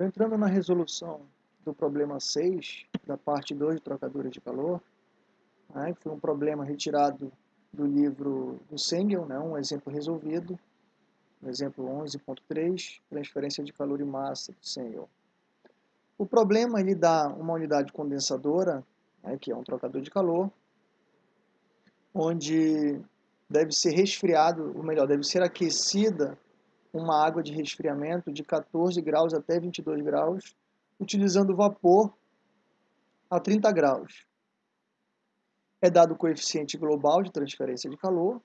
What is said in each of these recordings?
Entrando na resolução do problema 6, da parte 2 de trocadores de calor, né, foi um problema retirado do livro do Sengel, né, um exemplo resolvido, no exemplo 11.3, transferência de calor e massa do Sengel. O problema ele dá uma unidade condensadora, né, que é um trocador de calor, onde deve ser resfriado, ou melhor, deve ser aquecida uma água de resfriamento de 14 graus até 22 graus, utilizando vapor a 30 graus. É dado o coeficiente global de transferência de calor.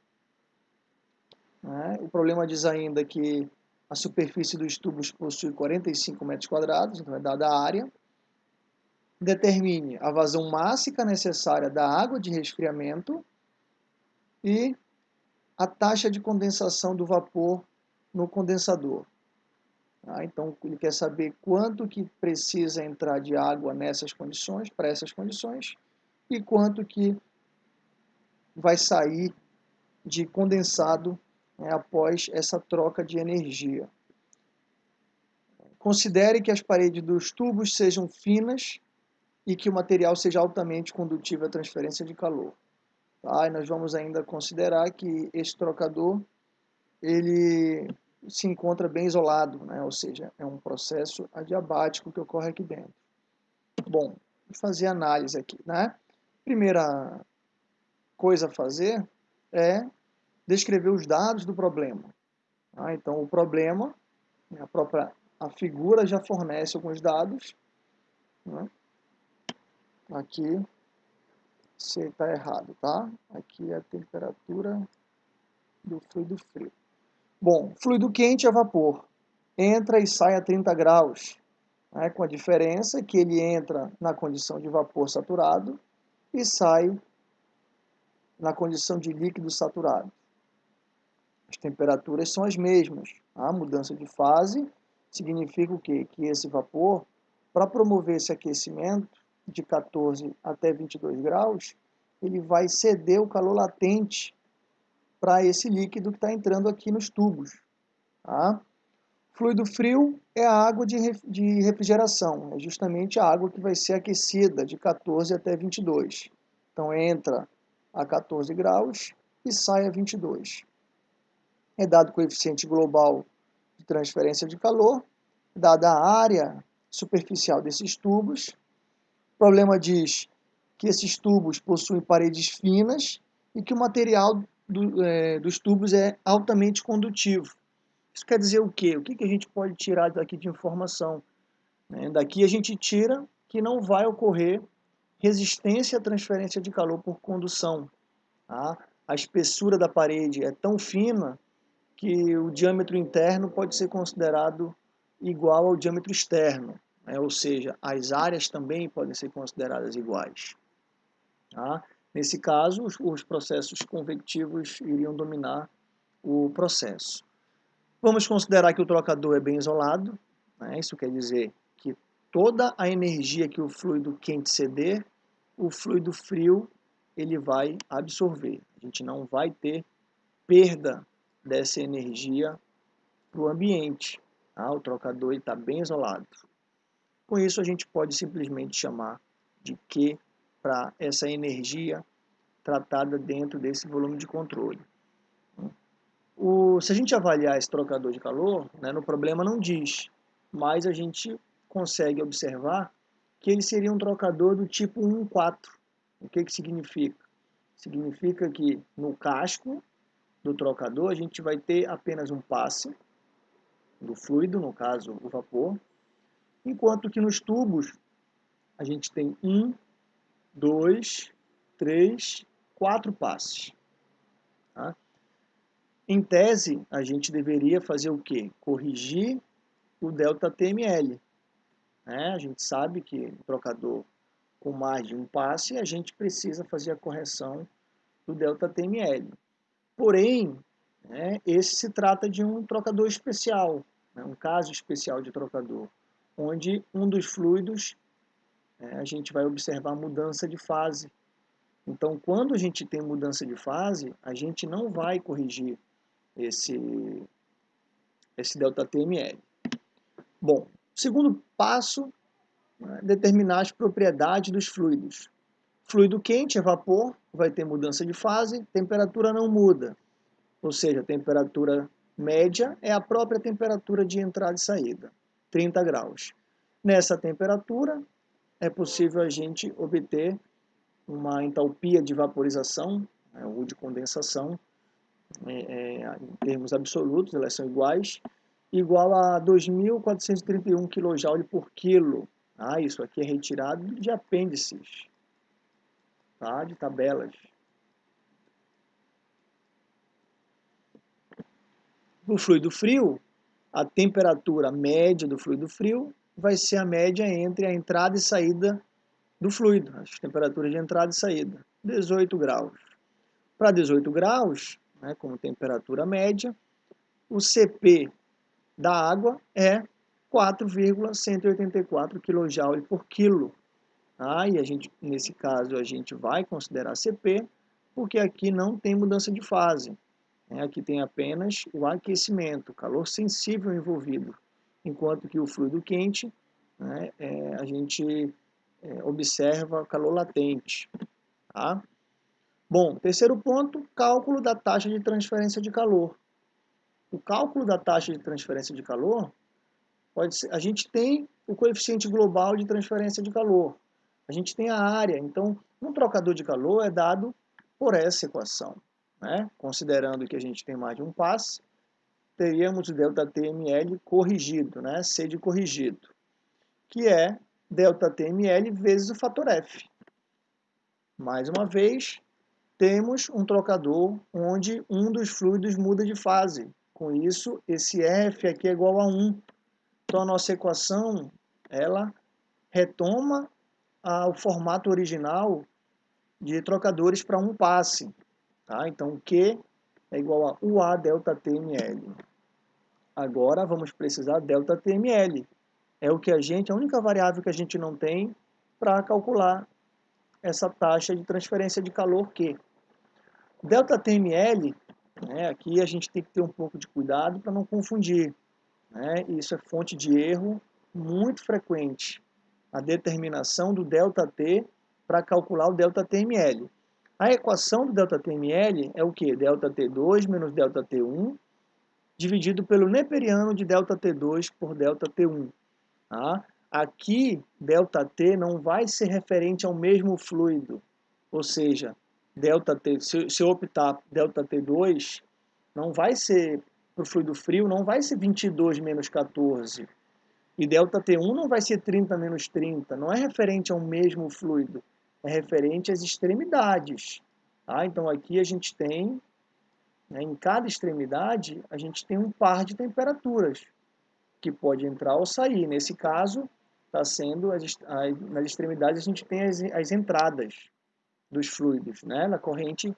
Né? O problema diz ainda que a superfície dos tubos possui 45 metros quadrados, então é dada a área. Determine a vazão máxima necessária da água de resfriamento e a taxa de condensação do vapor no condensador. Ah, então, ele quer saber quanto que precisa entrar de água nessas condições, para essas condições, e quanto que vai sair de condensado né, após essa troca de energia. Considere que as paredes dos tubos sejam finas e que o material seja altamente condutivo à transferência de calor. Tá? E nós vamos ainda considerar que esse trocador ele se encontra bem isolado, né? ou seja, é um processo adiabático que ocorre aqui dentro. Bom, fazer análise aqui. Né? Primeira coisa a fazer é descrever os dados do problema. Tá? Então, o problema, né, a própria a figura já fornece alguns dados. Né? Aqui, você está errado, tá? Aqui é a temperatura do fluido frio. Bom, fluido quente é vapor. Entra e sai a 30 graus, né, com a diferença que ele entra na condição de vapor saturado e sai na condição de líquido saturado. As temperaturas são as mesmas. A mudança de fase significa o quê? Que esse vapor, para promover esse aquecimento de 14 até 22 graus, ele vai ceder o calor latente para esse líquido que está entrando aqui nos tubos. Tá? Fluido frio é a água de, de refrigeração, é justamente a água que vai ser aquecida de 14 até 22. Então entra a 14 graus e sai a 22. É dado o coeficiente global de transferência de calor, dada a área superficial desses tubos. O problema diz que esses tubos possuem paredes finas e que o material do, é, dos tubos é altamente condutivo. Isso quer dizer o quê? O que, que a gente pode tirar daqui de informação? Né? Daqui a gente tira que não vai ocorrer resistência à transferência de calor por condução. Tá? A espessura da parede é tão fina que o diâmetro interno pode ser considerado igual ao diâmetro externo, né? ou seja, as áreas também podem ser consideradas iguais. Tá? Nesse caso, os, os processos convectivos iriam dominar o processo. Vamos considerar que o trocador é bem isolado, né? isso quer dizer que toda a energia que o fluido quente ceder, o fluido frio ele vai absorver. A gente não vai ter perda dessa energia para o ambiente. Tá? O trocador está bem isolado. Com isso, a gente pode simplesmente chamar de Q para essa energia tratada dentro desse volume de controle. O, se a gente avaliar esse trocador de calor, né, no problema não diz, mas a gente consegue observar que ele seria um trocador do tipo 1.4. O que, que significa? Significa que no casco do trocador a gente vai ter apenas um passe do fluido, no caso o vapor, enquanto que nos tubos a gente tem um, dois, três, quatro passes. Tá? Em tese, a gente deveria fazer o quê? Corrigir o delta TML. Né? A gente sabe que o trocador com mais de um passe, a gente precisa fazer a correção do delta TML. Porém, né, esse se trata de um trocador especial, né, um caso especial de trocador, onde um dos fluidos né, a gente vai observar mudança de fase. Então, quando a gente tem mudança de fase, a gente não vai corrigir esse, esse ΔTML. Bom, Segundo passo, né, determinar as propriedades dos fluidos. Fluido quente é vapor, vai ter mudança de fase, temperatura não muda. Ou seja, a temperatura média é a própria temperatura de entrada e saída, 30 graus. Nessa temperatura, é possível a gente obter uma entalpia de vaporização né, ou de condensação, é, é, em termos absolutos, elas são iguais, igual a 2.431 kJ por quilo. Ah, isso aqui é retirado de apêndices, tá? de tabelas. No fluido frio, a temperatura média do fluido frio vai ser a média entre a entrada e saída do fluido, as temperaturas de entrada e saída, 18 graus. Para 18 graus, né, como temperatura média, o CP da água é 4,184 kJ por quilo. Ah, e a gente, nesse caso, a gente vai considerar CP, porque aqui não tem mudança de fase. Né? Aqui tem apenas o aquecimento, calor sensível envolvido, enquanto que o fluido quente, né, é, a gente é, observa calor latente. Tá? Bom, terceiro ponto, cálculo da taxa de transferência de calor. O cálculo da taxa de transferência de calor, pode ser, a gente tem o coeficiente global de transferência de calor, a gente tem a área, então um trocador de calor é dado por essa equação. Né? Considerando que a gente tem mais de um passe, teríamos o ΔTML corrigido, né? C de corrigido, que é ΔTML vezes o fator F. Mais uma vez, temos um trocador onde um dos fluidos muda de fase. Com isso, esse F aqui é igual a 1. Então, a nossa equação, ela retoma o formato original de trocadores para um passe. Tá? Então, Q é igual a UA delta TML. Agora, vamos precisar delta TML. É o que a gente, a única variável que a gente não tem para calcular essa taxa de transferência de calor Q. Delta TML, né, aqui a gente tem que ter um pouco de cuidado para não confundir. Né? Isso é fonte de erro muito frequente. A determinação do delta T para calcular o delta TML. A equação do delta TML é o que? Delta T2 menos delta T1 dividido pelo neperiano de delta T2 por delta T1. Tá? Aqui, delta T não vai ser referente ao mesmo fluido, ou seja, delta T, se, se eu optar delta T2, não vai ser, para o fluido frio, não vai ser 22 menos 14. E delta T1 não vai ser 30 menos 30, não é referente ao mesmo fluido, é referente às extremidades. Tá? Então aqui a gente tem, né, em cada extremidade, a gente tem um par de temperaturas, que pode entrar ou sair. Nesse caso, está sendo, as, as, nas extremidades a gente tem as, as entradas dos fluidos, né? na corrente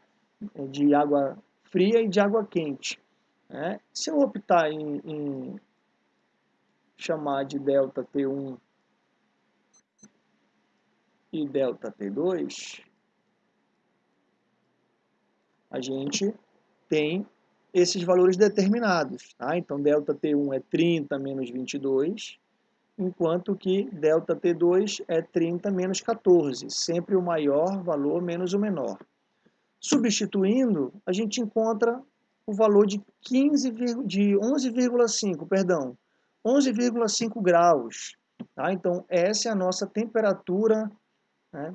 eh, de água fria e de água quente. Né? Se eu optar em, em chamar de delta T1 e delta T2, a gente tem esses valores determinados. Tá? Então, delta T1 é 30 menos 22, enquanto que delta T2 é 30 menos 14, sempre o maior valor menos o menor. Substituindo, a gente encontra o valor de 15, de 11,5, perdão, 11,5 graus. Tá? Então, essa é a nossa temperatura né,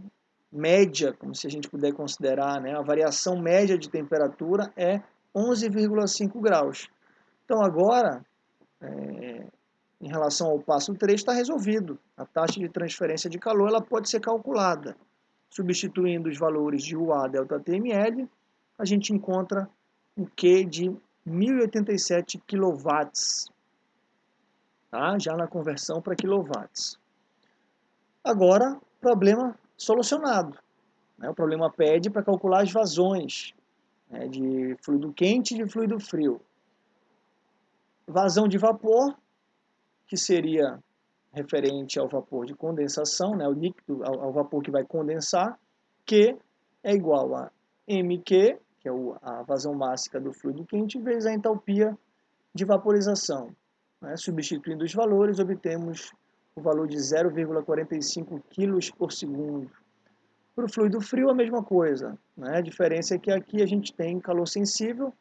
média, como se a gente puder considerar, né? a variação média de temperatura é 11,5 graus. Então, agora, é, em relação ao passo 3, está resolvido. A taxa de transferência de calor ela pode ser calculada. Substituindo os valores de UA delta TML, a gente encontra um Q de 1087 kW, tá? já na conversão para quilowatts. Agora, problema solucionado. Né? O problema pede para calcular as vazões né? de fluido quente e de fluido frio. Vazão de vapor, que seria referente ao vapor de condensação, né, o líquido, ao, ao, vapor que vai condensar, que é igual a mq, que é a vazão máxima do fluido quente, vezes a entalpia de vaporização. Né? Substituindo os valores, obtemos o valor de 0,45 kg por segundo. Para o fluido frio, a mesma coisa. Né? A diferença é que aqui a gente tem calor sensível,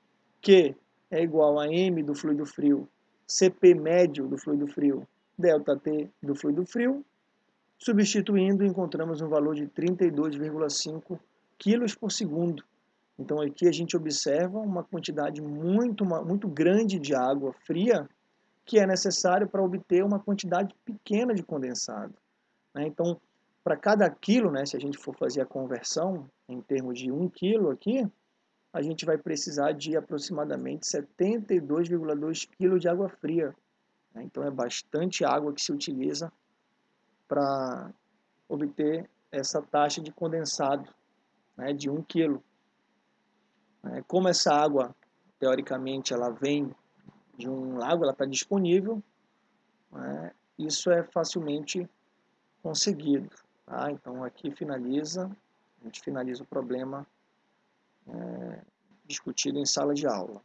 que é igual a M do fluido frio, CP médio do fluido frio, ΔT do fluido frio. Substituindo, encontramos um valor de 32,5 kg por segundo. Então aqui a gente observa uma quantidade muito, muito grande de água fria que é necessário para obter uma quantidade pequena de condensado. Né? Então, para cada quilo, né, se a gente for fazer a conversão em termos de 1 quilo aqui, a gente vai precisar de aproximadamente 72,2 kg de água fria. Né? Então é bastante água que se utiliza para obter essa taxa de condensado né, de 1 kg. É, como essa água, teoricamente, ela vem de um lago, ela está disponível, né, isso é facilmente conseguido. Tá? Então aqui finaliza, a gente finaliza o problema é, discutido em sala de aula.